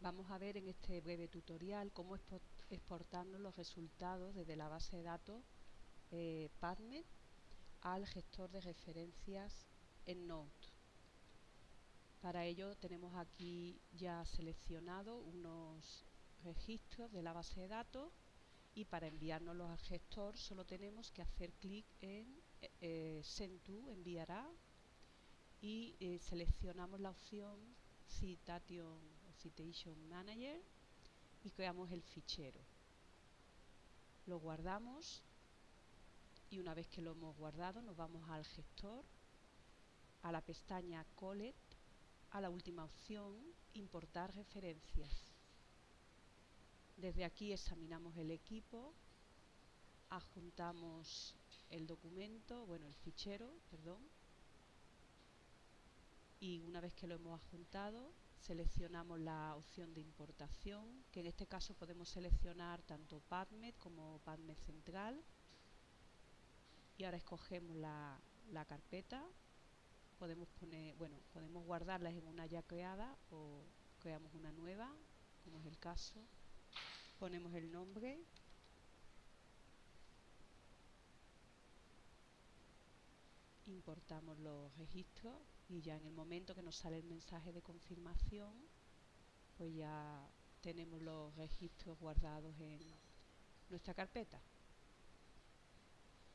Vamos a ver en este breve tutorial cómo exportarnos los resultados desde la base de datos eh, al gestor de referencias en Node. Para ello tenemos aquí ya seleccionado unos registros de la base de datos y para enviárnoslos al gestor solo tenemos que hacer clic en eh, Send to, enviará y eh, seleccionamos la opción Citation Citation Manager y creamos el fichero. Lo guardamos y una vez que lo hemos guardado nos vamos al gestor, a la pestaña Collect, a la última opción Importar referencias. Desde aquí examinamos el equipo, adjuntamos el documento, bueno, el fichero, perdón, y una vez que lo hemos adjuntado seleccionamos la opción de importación que en este caso podemos seleccionar tanto PubMed como PubMed central. Y ahora escogemos la, la carpeta. Podemos poner bueno podemos guardarlas en una ya creada o creamos una nueva como es el caso. Ponemos el nombre importamos los registros y ya en el momento que nos sale el mensaje de confirmación pues ya tenemos los registros guardados en nuestra carpeta.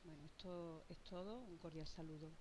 Bueno esto es todo. Un cordial saludo